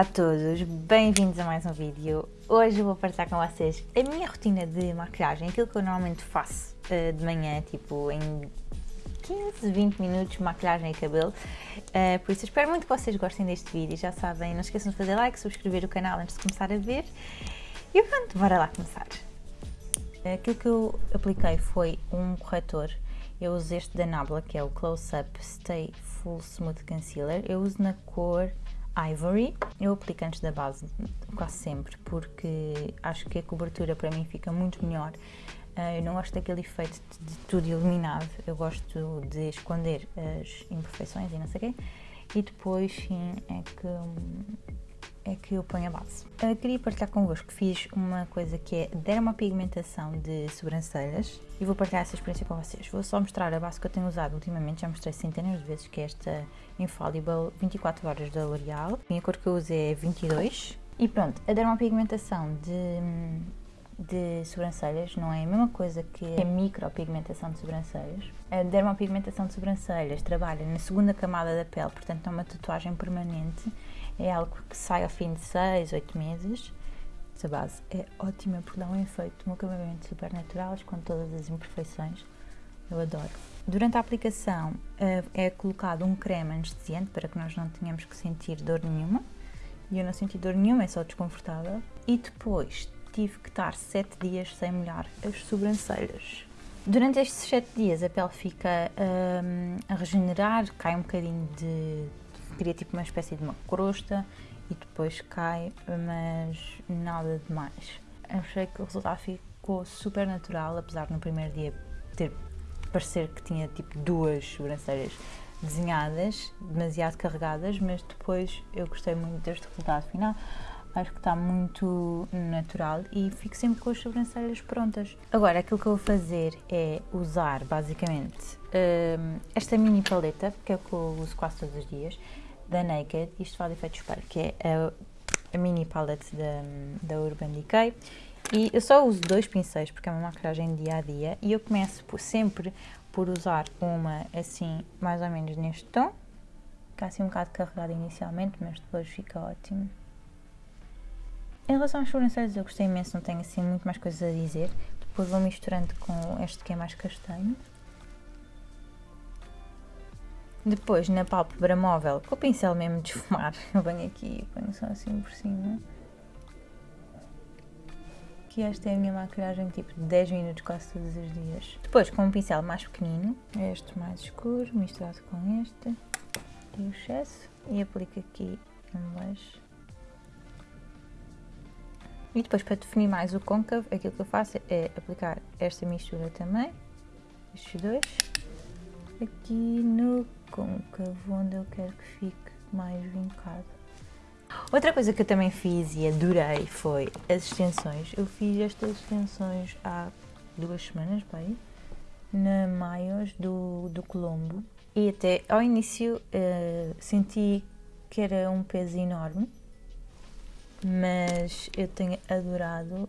Olá a todos, bem-vindos a mais um vídeo. Hoje vou partilhar com vocês a minha rotina de maquilhagem, aquilo que eu normalmente faço uh, de manhã, tipo em 15, 20 minutos, maquilhagem e cabelo. Uh, por isso espero muito que vocês gostem deste vídeo. Já sabem, não esqueçam de fazer like, subscrever o canal antes de começar a ver. E pronto, bora lá começar. Aquilo que eu apliquei foi um corretor. Eu uso este da Nabla, que é o Close Up Stay Full Smooth Concealer. Eu uso na cor Ivory. Eu aplico antes da base, quase sempre, porque acho que a cobertura para mim fica muito melhor. Uh, eu não gosto daquele efeito de tudo iluminado, eu gosto de esconder as imperfeições e não sei o quê. E depois, sim, é que é que eu ponho a base. Uh, queria partilhar convosco que fiz uma coisa que é dermopigmentação de sobrancelhas e vou partilhar essa experiência com vocês. Vou só mostrar a base que eu tenho usado ultimamente, já mostrei centenas de vezes, que é esta Infallible 24 horas da L'Oreal. A cor que eu uso é 22. E pronto, a dermopigmentação de, de sobrancelhas não é a mesma coisa que a micropigmentação de sobrancelhas. A dermopigmentação de sobrancelhas trabalha na segunda camada da pele, portanto é uma tatuagem permanente é algo que sai ao fim de 6, 8 meses. Essa base é ótima porque dá um efeito, um acabamento super natural, com todas as imperfeições. Eu adoro. Durante a aplicação eh, é colocado um creme anestesiante para que nós não tenhamos que sentir dor nenhuma. E eu não senti dor nenhuma, é só desconfortável. E depois tive que estar 7 dias sem molhar as sobrancelhas. Durante estes 7 dias a pele fica um, a regenerar, cai um bocadinho de, cria tipo uma espécie de uma crosta e depois cai, mas nada de mais. Achei que o resultado ficou super natural, apesar de no primeiro dia ter parecer que tinha tipo duas sobrancelhas desenhadas, demasiado carregadas, mas depois eu gostei muito deste resultado final. Acho que está muito natural e fico sempre com as sobrancelhas prontas. Agora, aquilo que eu vou fazer é usar basicamente hum, esta mini paleta, que é o que eu uso quase todos os dias, da Naked, isto faz efeito espelho, que é a, a, mini palette da, da Urban Decay. E eu só uso dois pincéis porque é uma maquilhagem dia a dia e eu começo por, sempre por usar uma assim, mais ou menos neste tom, é assim um bocado carregada inicialmente, mas depois fica ótimo. Em relação às sobrancelhas eu gostei imenso, não tenho assim muito mais coisas a dizer. Depois vou misturando com este que é mais castanho. Depois, na pálpebra móvel, com o pincel mesmo de esfumar, eu venho aqui e ponho só assim por cima. Que esta é a minha maquilhagem tipo de 10 minutos quase todos os dias. Depois, com um pincel mais pequenino, este mais escuro, misturado com este, e o excesso, e aplico aqui em baixo. E depois, para definir mais o côncavo, aquilo que eu faço é aplicar esta mistura também, estes dois, aqui no côncavo, onde eu quero que fique mais vincado. Outra coisa que eu também fiz e adorei foi as extensões. Eu fiz estas extensões há duas semanas, bem, na Maios do, do Colombo. E até ao início uh, senti que era um peso enorme, mas eu tenho adorado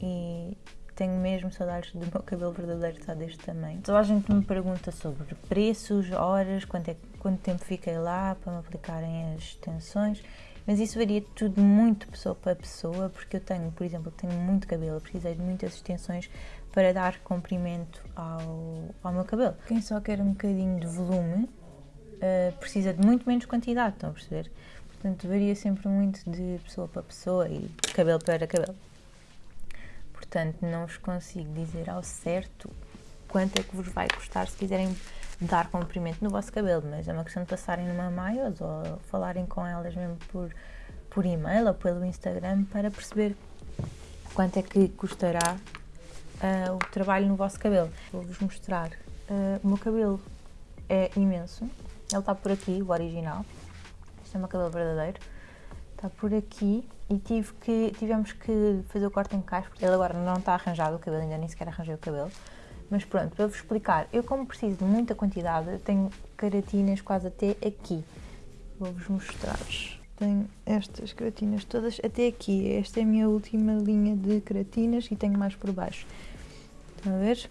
e tenho mesmo saudades do meu cabelo verdadeiro estar deste tamanho. Toda a gente me pergunta sobre preços, horas, quanto, é, quanto tempo fiquei lá para me aplicarem as extensões, mas isso varia tudo muito pessoa para pessoa, porque eu tenho, por exemplo, tenho muito cabelo, precisei de muitas extensões para dar comprimento ao, ao meu cabelo. Quem só quer um bocadinho de volume uh, precisa de muito menos quantidade, estão a perceber? Portanto, varia sempre muito de pessoa para pessoa e cabelo para cabelo portanto não vos consigo dizer ao certo quanto é que vos vai custar se quiserem dar comprimento no vosso cabelo, mas é uma questão de passarem numa Maios ou falarem com elas mesmo por, por e-mail ou pelo Instagram para perceber quanto é que custará uh, o trabalho no vosso cabelo. Vou-vos mostrar. Uh, o meu cabelo é imenso, ele está por aqui, o original. É meu cabelo verdadeiro está por aqui e tive que, tivemos que fazer o corte em caixa, porque ele agora não está arranjado, o cabelo ainda nem sequer arranjei o cabelo. Mas pronto, para vos explicar, eu como preciso de muita quantidade, tenho caratinas quase até aqui. Vou-vos mostrar. Tenho estas caratinas todas até aqui. Esta é a minha última linha de caratinas e tenho mais por baixo. Estão a ver?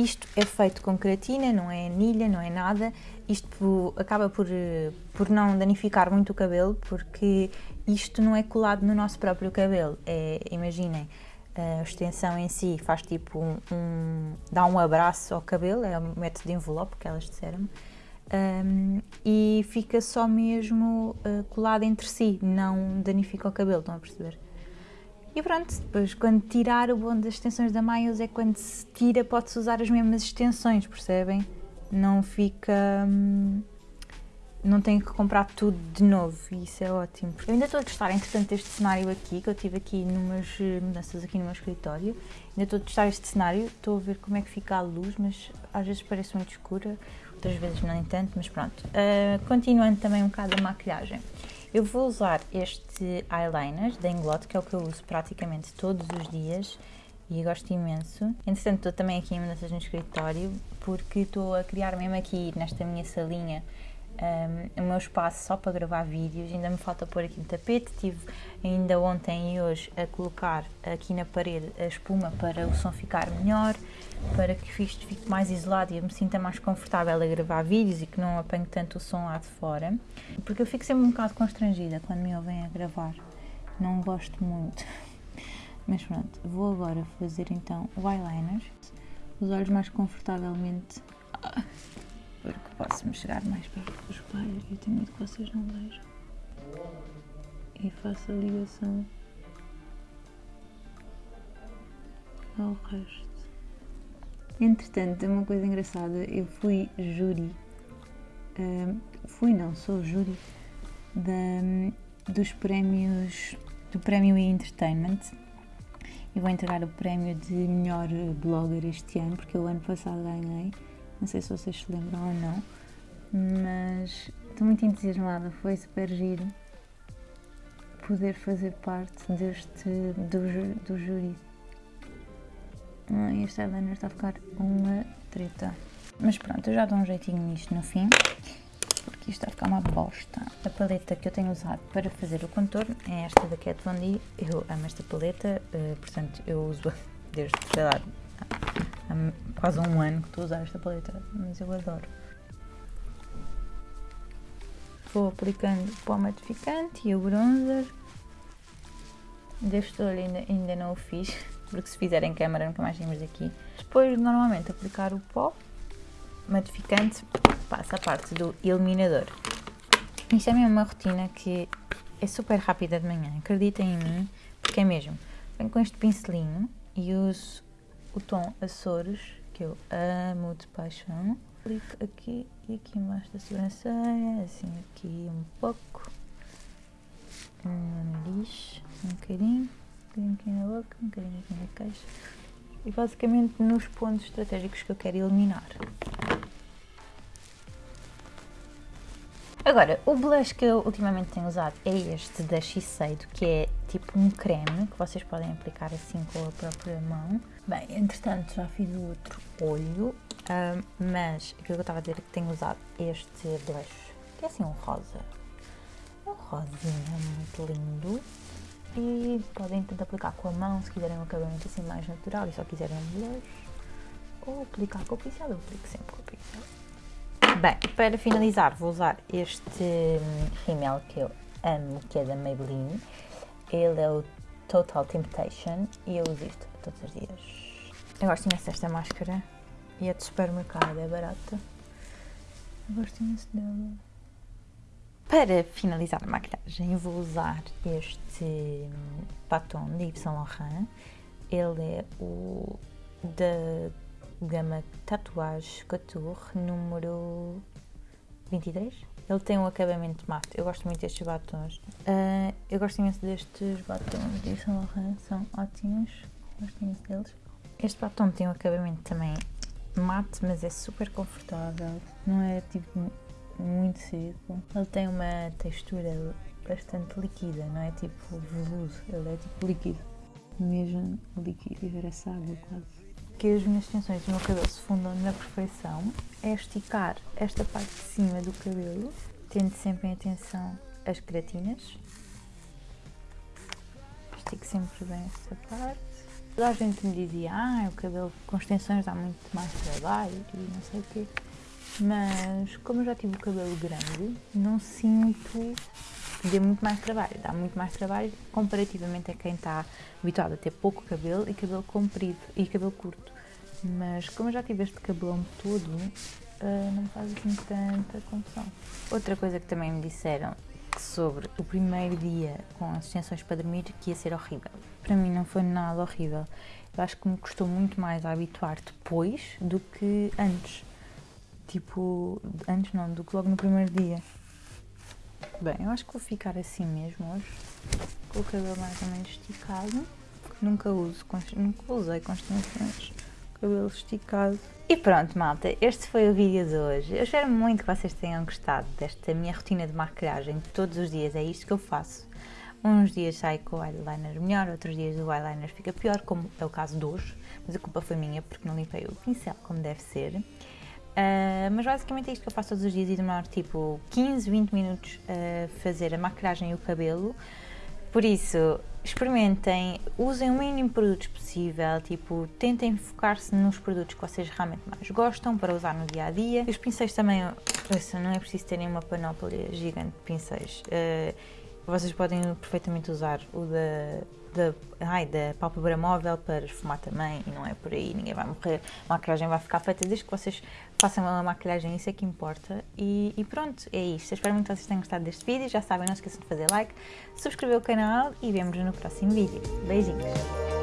Isto é feito com queratina, não é anilha, não é nada. Isto acaba por, por não danificar muito o cabelo, porque isto não é colado no nosso próprio cabelo. É, imaginem, a extensão em si faz tipo um, um, dá um abraço ao cabelo, é um método de envelope que elas disseram, um, e fica só mesmo uh, colado entre si, não danifica o cabelo, estão a perceber? E pronto, depois quando tirar o bom das extensões da Miles é quando se tira pode-se usar as mesmas extensões, percebem? Não fica... Hum, não tenho que comprar tudo de novo e isso é ótimo. Eu ainda estou a testar, entretanto, este cenário aqui, que eu tive aqui numas eh, mudanças aqui no meu escritório. Ainda estou a testar este cenário, estou a ver como é que fica a luz, mas às vezes parece muito escura, outras vezes não tanto, mas pronto. Uh, continuando também um bocado a maquilhagem. Eu vou usar este eyeliner da Inglot, que é o que eu uso praticamente todos os dias e gosto imenso. Entretanto, estou também aqui em mudanças no escritório porque estou a criar mesmo aqui nesta minha salinha um, o meu espaço só para gravar vídeos, ainda me falta pôr aqui um tapete, tive ainda ontem e hoje a colocar aqui na parede a espuma para o som ficar melhor, para que isto fique mais isolado e eu me sinta mais confortável a gravar vídeos e que não apanhe tanto o som lá de fora, porque eu fico sempre um bocado constrangida quando me ouvem a gravar, não gosto muito. Mas pronto, vou agora fazer então o eyeliner, os olhos mais confortavelmente porque posso-me chegar mais perto do espelho e tenho medo que vocês não vejam. E faço a ligação ao resto. Entretanto, uma coisa engraçada, eu fui júri, uh, fui não, sou júri da, dos prémios, do prémio Entertainment e vou entregar o prémio de melhor blogger este ano, porque o ano passado ganhei não sei se vocês se lembram ou não, mas estou muito entusiasmada. Foi super giro poder fazer parte deste do, do júri. Ah, este eyeliner está a ficar uma treta. Mas pronto, eu já dou um jeitinho nisto no fim, porque isto está a ficar uma bosta. A paleta que eu tenho usado para fazer o contorno é esta da Kat Von D. Eu amo esta paleta, eh, portanto eu uso desde, sei lá, há quase um ano que estou a usar esta paleta, mas eu adoro. Vou aplicando o pó matificante e o bronzer. Deste olho ainda, ainda não o fiz, porque se fizer em câmera nunca mais temos aqui. Depois de normalmente aplicar o pó matificante, passa a parte do iluminador. Isto é mesmo uma rotina que é super rápida de manhã, acreditem em mim, porque é mesmo. Venho com este pincelinho e uso o tom Açores, que eu amo de paixão. Aplico aqui e aqui embaixo da sobrancelha, assim aqui um pouco. No nariz, um bocadinho, um bocadinho aqui na boca, um bocadinho aqui na queixa. E basicamente nos pontos estratégicos que eu quero eliminar. Agora, o blush que eu ultimamente tenho usado é este da Shiseido, que é tipo um creme que vocês podem aplicar assim com a própria mão. Bem, entretanto já fiz o outro olho, um, mas aquilo que eu estava a dizer é que tenho usado este blush, que é assim um rosa. Um rosinha muito lindo. E podem tentar aplicar com a mão se quiserem um acabamento assim mais natural e só quiserem um blush. Ou aplicar com o pincel, eu aplico sempre com o pincel. Bem, para finalizar vou usar este rímel que eu amo, que é da Maybelline. Ele é o Total Temptation e eu uso isto todos os dias. Eu gosto imenso desta máscara e é de supermercado, é barata. Eu gosto imenso dela. Para finalizar a maquilhagem vou usar este batom de Yves Saint Laurent. Ele é o da gama Tatuage Couture número 23. Ele tem um acabamento mate. Eu gosto muito destes batons. Uh, eu gosto imenso destes batons de Saint Laurent, são ótimos. Gosto imenso deles. Este batom tem um acabamento também mate, mas é super confortável. Não é tipo muito seco. Ele tem uma textura bastante líquida, não é tipo veludo. Ele é tipo líquido. Mesmo líquido e ver essa água quase que as minhas extensões do meu cabelo se fundam na perfeição é esticar esta parte de cima do cabelo, tendo sempre em atenção as queratinas. Estico sempre bem esta parte. Toda a gente me dizia, ah, o cabelo com extensões dá muito mais trabalho e não sei o quê. Mas como eu já tive o cabelo grande, não sinto dê muito mais trabalho. Dá muito mais trabalho comparativamente a quem está habituado a ter pouco cabelo e cabelo comprido e cabelo curto. Mas como eu já tive este cabelão todo, uh, não me faz assim tanta confusão. Outra coisa que também me disseram sobre o primeiro dia com as extensões para dormir que ia ser horrível. Para mim não foi nada horrível. Eu acho que me custou muito mais a habituar depois do que antes. Tipo, antes não, do que logo no primeiro dia. Bem, eu acho que vou ficar assim mesmo hoje, com o cabelo mais ou menos esticado. Nunca uso, nunca usei extensões cabelo esticado. E pronto, malta, este foi o vídeo de hoje. Eu espero muito que vocês tenham gostado desta minha rotina de maquilhagem. Todos os dias é isto que eu faço. Uns dias saio com o eyeliner melhor, outros dias o eyeliner fica pior, como é o caso de hoje. Mas a culpa foi minha porque não limpei o pincel como deve ser. Uh, mas basicamente é isto que eu faço todos os dias e demora tipo 15, 20 minutos a fazer a maquilhagem e o cabelo. Por isso, experimentem, usem o mínimo de produtos possível, tipo, tentem focar-se nos produtos que vocês realmente mais gostam para usar no dia a dia. Os pincéis também, isso, não é preciso terem uma panóplia gigante de pincéis. Uh, vocês podem perfeitamente usar o da da, ai, da pálpebra móvel para esfumar também e não é por aí, ninguém vai morrer, a maquilhagem vai ficar feita desde que vocês façam a maquilhagem, isso é que importa e, e pronto, é isto. Espero muito que vocês tenham gostado deste vídeo, já sabem, não esqueçam de fazer like, subscrever o canal e vemos no próximo vídeo. Beijinhos!